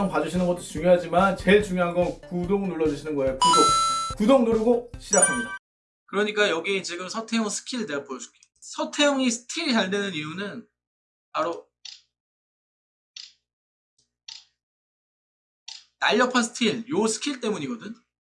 영상 봐주시는 것도 중요하지만 제일 중요한 건 구독 눌러주시는 거예요 구독 구독 누르고 시작합니다 그러니까 여기 지금 서태웅 스킬 내가 보여줄게. 서태웅이 스틸이 잘 되는 이유는 바로 날렵한 스틸, 요 스킬 때문이거든.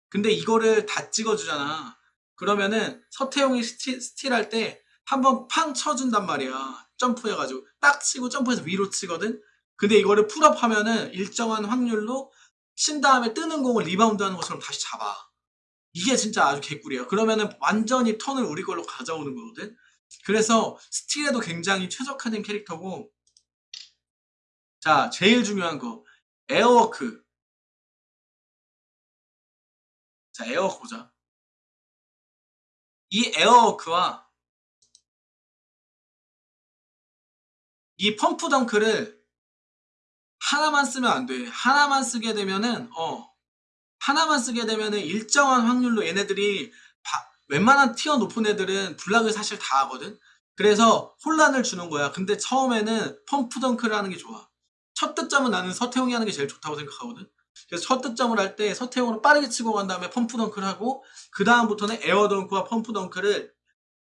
근데 이거를 다 찍어주잖아. 그러면은 서태웅이 스틸, 스틸 할 때 한번 팡 쳐준단 말이야. 점프해가지고 딱 치고 점프해서 위로 치거든. 근데 이거를 full up 하면은 일정한 확률로 친 다음에 뜨는 공을 리바운드 하는 것처럼 다시 잡아. 이게 진짜 아주 개꿀이에요. 그러면은 완전히 턴을 우리 걸로 가져오는 거거든. 그래서 스틸에도 굉장히 최적화된 캐릭터고 자 제일 중요한 거 air walk 자 air walk 보자 이 에어워크와 이 pump dunk를 하나만 쓰면 안 돼. 하나만 쓰게 되면은 어 하나만 쓰게 되면은 일정한 확률로 얘네들이 바- 웬만한 tier 높은 애들은 block을 사실 다 하거든. 그래서 혼란을 주는 거야. 근데 처음에는 pump dunk를 하는 게 좋아. 첫 득점은 나는 서태웅이 하는 게 제일 좋다고 생각하거든. 그래서 첫 득점을 할 때 서태웅으로 빠르게 치고 간 다음에 pump dunk를 하고 그 다음부터는 air dunk와 pump dunk를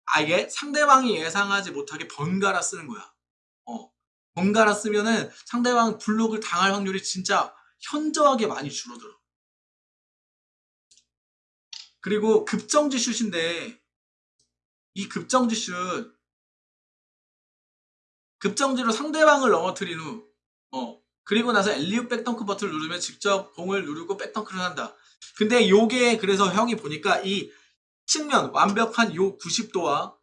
아예 상대방이 예상하지 못하게 번갈아 쓰는 거야. 어. 번갈아 쓰면은 상대방 블록을 당할 확률이 진짜 현저하게 많이 줄어들어. 그리고 급정지 슛인데 이 급정지 슛 급정지로 상대방을 넘어뜨린 후 어, 그리고 나서 엘리웁 백덩크 버튼을 누르면 직접 공을 누르고 백덩크를 한다. 근데 요게 그래서 형이 보니까 이 측면 완벽한 요 90도와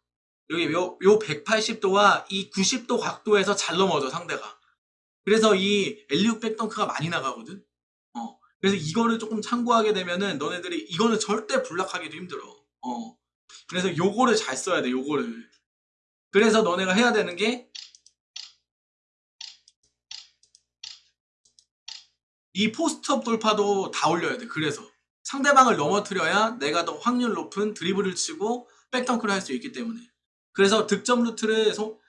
여기 요, 요 180도와 이 90도 각도에서 잘 넘어져 상대가. 그래서 이 엘리웁 백덩크가 많이 나가거든. 어. 그래서 이거를 조금 참고하게 되면은 너네들이 이거는 절대 블락하기도 힘들어. 어. 그래서 요거를 잘 써야 돼. 요거를. 그래서 너네가 해야 되는 게 이 post up 돌파도 다 올려야 돼. 그래서 상대방을 넘어뜨려야 내가 더 확률 높은 드리블을 치고 back dunk를 할 수 있기 때문에. 그래서 득점 루트를 소-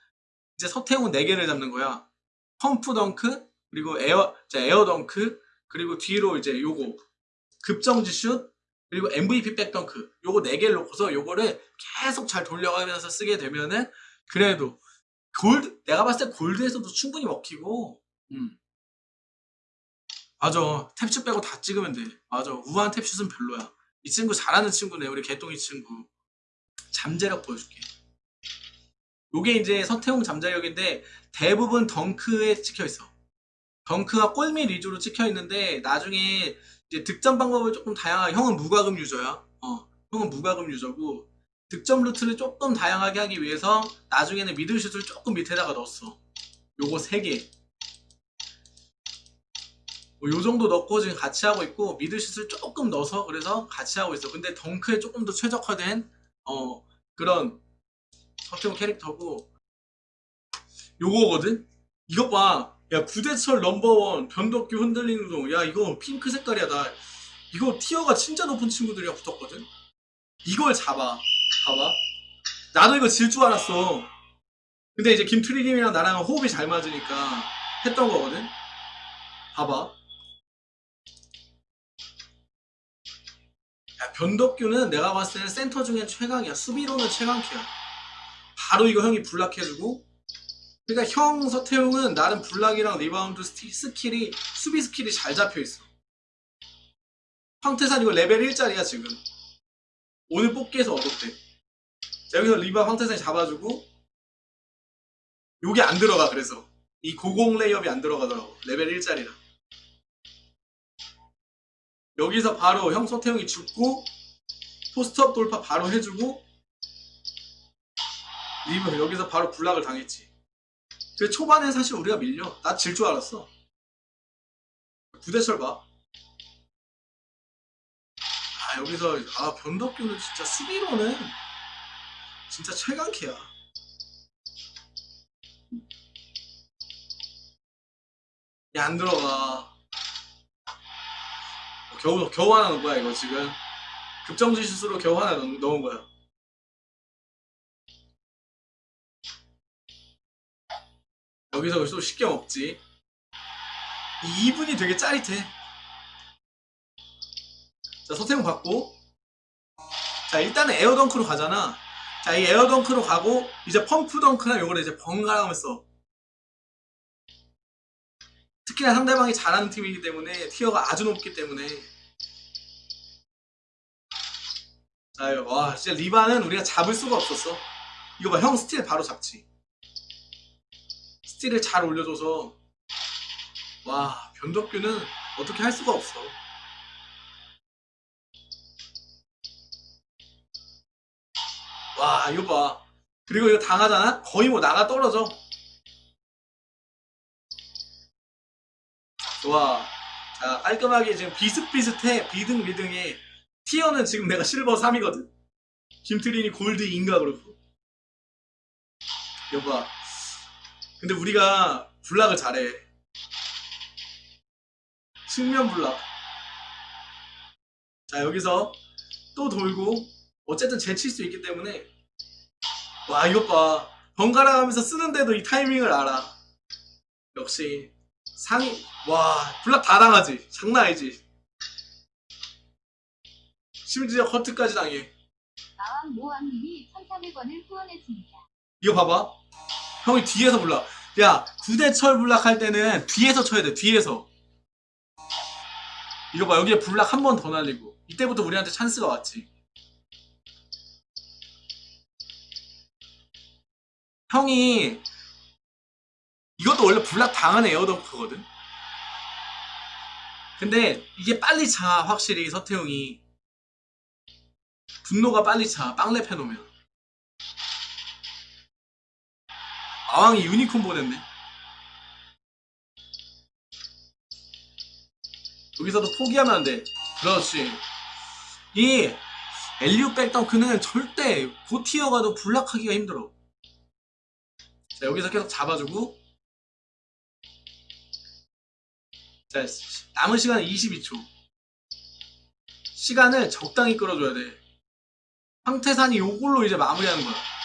이제 서태웅은 4개를 잡는 거야. pump dunk, 그리고 에어, 자, air dunk, 그리고 뒤로 이제 요거. 급정지 슛, 그리고 MVP back dunk. 요거 4개를 놓고서 요거를 계속 잘 돌려가면서 쓰게 되면은 그래도 골드 내가 봤을 때 골드에서도 충분히 먹히고. 음. 맞아. 탭슛 빼고 다 찍으면 돼. 맞아. 우한 탭슛은 별로야. 이 친구 잘하는 친구네 우리 개똥이 친구. 잠재력 보여줄게 요게 이제 서태웅 잠재력인데 대부분 덩크에 찍혀있어. 덩크가 골밑 위주로 찍혀있는데 나중에 이제 득점 방법을 조금 다양하게 형은 무과금 유저야. 어 형은 무과금 유저고 득점 루트를 조금 다양하게 하기 위해서 나중에는 미들슛을 조금 밑에다가 넣었어. 요거 3개. 뭐 요 정도 넣고 지금 같이 하고 있고 미들슛을 조금 넣어서 그래서 같이 하고 있어. 근데 덩크에 조금 더 최적화된 어 그런 서태웅 캐릭터고. 요거거든? 이것 봐 야 구대철 넘버원 변덕규 흔들리는 동 야 이거 핑크 색깔이야 나. 이거 티어가 진짜 높은 친구들이랑 붙었거든? 이걸 잡아. 봐봐. 나도 이거 질 줄 알았어. 근데 이제 김트리님이랑 나랑 호흡이 잘 맞으니까 했던 거거든? 봐봐. 야, 변덕규는 내가 봤을 때는 센터 중에 최강이야. 수비로는 최강캐야 바로 이거 형이 block해주고 그러니까 형 서태웅은 나름 block이랑 리바운드 skill이 수비 skill이 잘 잡혀있어. 황태산 이거 레벨 1짜리야 지금. 오늘 뽑기에서 얻었대. 자 여기서 리바 황태산이 잡아주고 요게 안 들어가 그래서. 이 고공 레이업이 안 들어가더라고 레벨 1짜리라. 여기서 바로 형 서태웅이 주고 post up 돌파 바로 해주고 리브 여기서 바로 block을 당했지 그 초반에 사실 우리가 밀려 나 질 줄 알았어 구대철 봐 아, 여기서 아 변덕규는 진짜 수비로는 진짜 최강캐야. 야, 안 들어가. 겨우 겨우 하나 넣은 거야 이거 지금 급정지 슛으로 겨우 하나 넣은 거야. 여기서 또 쉽게 먹지. 이 2분이 되게 짜릿해. 자, 서태웅 받고. 자, 일단은 에어덩크로 가잖아. 자, 이 에어덩크로 가고, 이제 펌프덩크나 요거를 이제 번갈아 가면서. 특히나 상대방이 잘하는 팀이기 때문에, 티어가 아주 높기 때문에. 자, 이거, 와, 진짜 리바는 우리가 잡을 수가 없었어. 이거 봐, 형 스틸 바로 잡지. 스틸을 잘 올려줘서, 와, 변덕규는 어떻게 할 수가 없어. 와, 이거 봐. 그리고 이거 당하잖아? 거의 뭐 나가 떨어져. 좋아. 자, 깔끔하게 지금 비슷비슷해. 비등 비등해. 티어는 지금 내가 실버 3이거든. 김트린이 골드 2인가 그렇고. 이거 봐. 근데 우리가 블락을 잘해. 측면 블락. 자, 여기서 또 돌고, 어쨌든 제칠 수 있기 때문에. 와, 이것 봐. 번갈아 가면서 쓰는데도 이 타이밍을 알아. 역시, 상위, 와, 블락 다 당하지. 장난 아니지. 심지어 커트까지 당해. 마왕 모왕님이 1,300원을 후원했습니다. 이거 봐봐. 형이 뒤에서 블락. 야, 구대철 블락 할 때는 뒤에서 쳐야 돼, 뒤에서. 이거 봐, 여기에 블락 한 번 더 날리고. 이때부터 우리한테 찬스가 왔지. 형이, 이것도 원래 블락 당하는 에어덩크거든? 근데 이게 빨리 차, 확실히 서태웅이. 분노가 빨리 차, 빵랩 해놓으면. 아왕이 유니콘 보냈네. 여기서도 포기하면 안 돼. 그렇지. 이 엘리우 백덩크는 절대 고티어 가도 블락하기가 힘들어. 자, 여기서 계속 잡아주고. 자, 남은 시간은 22초. 시간을 적당히 끌어줘야 돼. 황태산이 요걸로 이제 마무리하는 거야.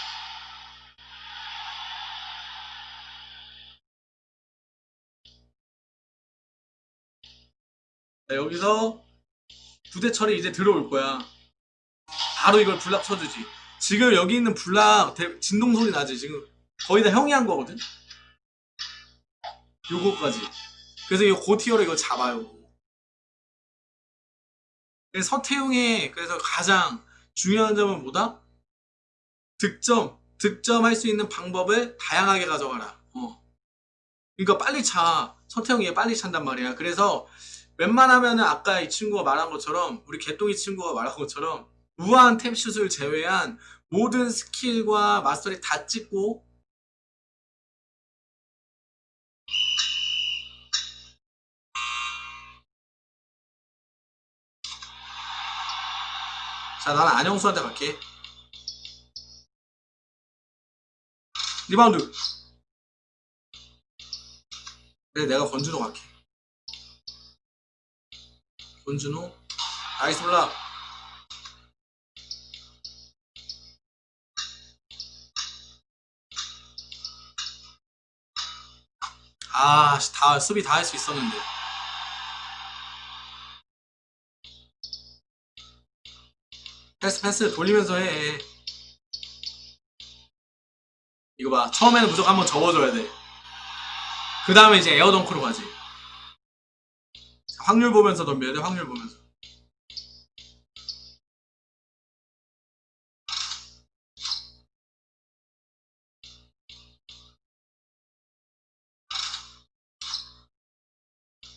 자, 여기서 부대철이 이제 들어올 거야. 바로 이걸 블락 쳐주지. 지금 여기 있는 대- 진동 소리 나지. 지금 거의 다 형이 한 거거든. 요거까지. 그래서 이 고티어로 이거 잡아요. 서태웅의 그래서 가장 중요한 점은 뭐다? 득점, 득점할 수 있는 방법을 다양하게 가져가라. 어. 그러니까 빨리 차. 서태웅이 빨리 찬단 말이야. 그래서 웬만하면은 아까 이 친구가 말한 것처럼 우리 개똥이 친구가 말한 것처럼 우아한 탭슛을 제외한 모든 스킬과 마스터리 다 찍고 자 나는 안영수한테 갈게. 리바운드. 그래 내가 권준호 갈게 권준호 나이스 블락 아, 씨, 다 수비 다 할 수 있었는데. 패스 패스 돌리면서 해. 이거 봐. 처음에는 무조건 한번 접어줘야 돼. 그 다음에 이제 에어덩크로 가지. 확률 보면서 덤벼야 돼. 확률 보면서.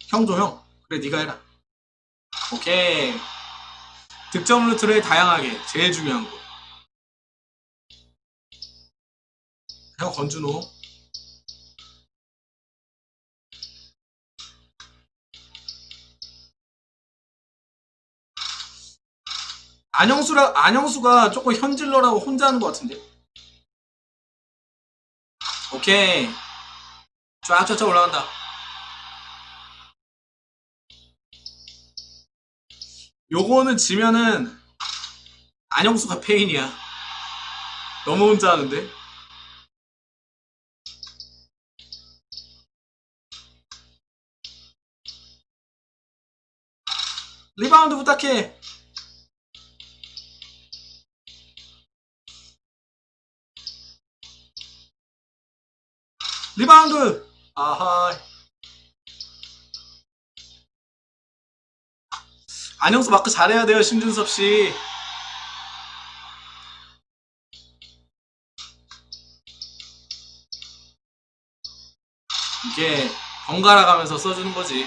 형조 형. 그래 네가 해라. 오케이. 득점 루트를 다양하게 제일 중요한 거. 형 권준호. 안영수라 안영수가 조금 현질러라고 혼자 하는 것 같은데. 오케이. 쫙쫙쫙 올라간다. 요거는 지면은 안영수가 페인이야. 너무 혼자 하는데. 리바운드 부탁해. 리바운드. 아하. 안영수 마크 잘해야 돼요, 신준섭 씨. 이게 번갈아 가면서 써주는 거지.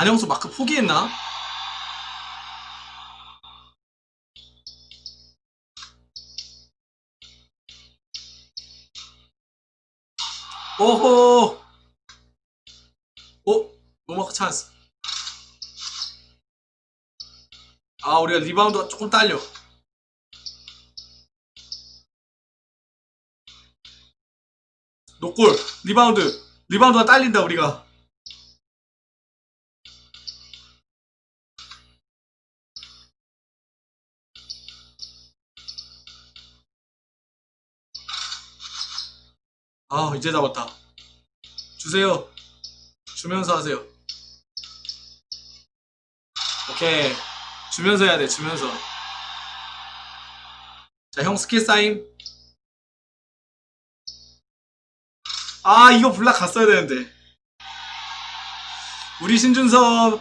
안영수 마크 포기했나? 오호! 오? 노마크 찬스. 아, 우리가 리바운드가 조금 딸려. no goal, 리바운드. 리바운드가 딸린다, 우리가. 아, 이제 잡았다. 주세요. 주면서 하세요. 오케이. 주면서 해야 돼, 주면서. 자, 형 스킬 쌓임. 아, 이거 블락 갔어야 되는데. 우리 신준섭,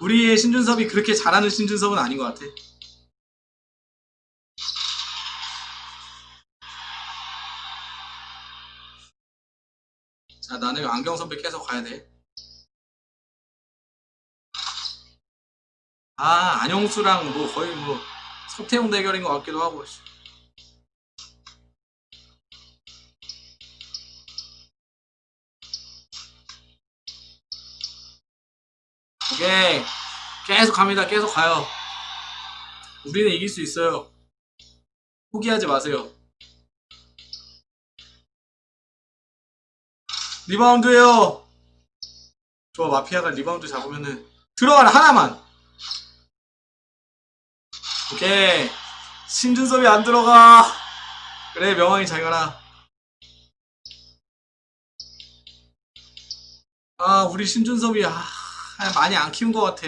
우리의 신준섭이 그렇게 잘하는 신준섭은 아닌 것 같아. 자, 나는 안경 선배 계속 가야 돼. 아, 안영수랑 뭐 거의 뭐 서태웅 대결인 것 같기도 하고. 씨. 오케이. 계속 갑니다. 계속 가요. 우리는 이길 수 있어요. 포기하지 마세요. 리바운드에요. 좋아, 마피아가 리바운드 잡으면은 들어가라 하나만. 오케이. 신준섭이 안 들어가. 그래, 명왕이 잘 가라. 아, 우리 신준섭이 아, 많이 안 키운 것 같아.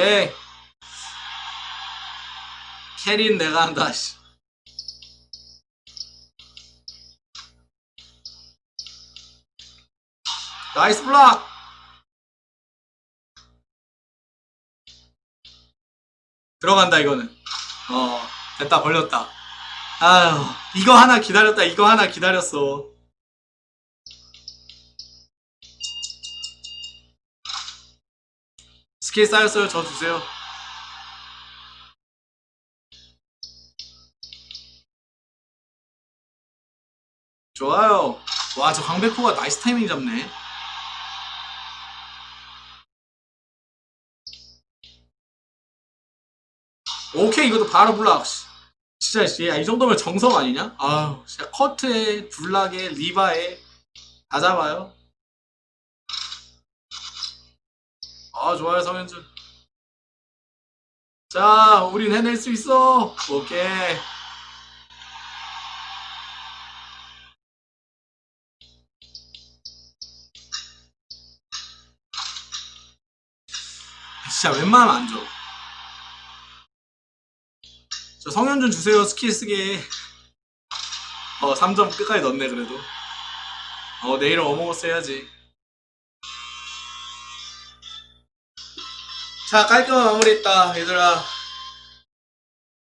예. carry는 내가 한다. 씨. nice block. 들어간다 이거는. 어 됐다 걸렸다. 아유 이거 하나 기다렸다 이거 하나 기다렸어. 스킬 쌓였어요 저 주세요. 좋아요. 와 저 강백호가 nice timing 잡네. 오케이 이것도 바로 블락 진짜 씨, 야, 이 정도면 정석 아니냐? 아유 진짜 커트에 block에 리바에 다 잡아요 아 좋아요 성현준. 자 우린 해낼 수 있어. 오케이. 진짜 웬만하면 안 줘. 저 성현준 주세요 스킬 쓰게. 어 3점 끝까지 넣네 그래도. 어 내일은 어몽어스 해야지 자 깔끔한 마무리했다 얘들아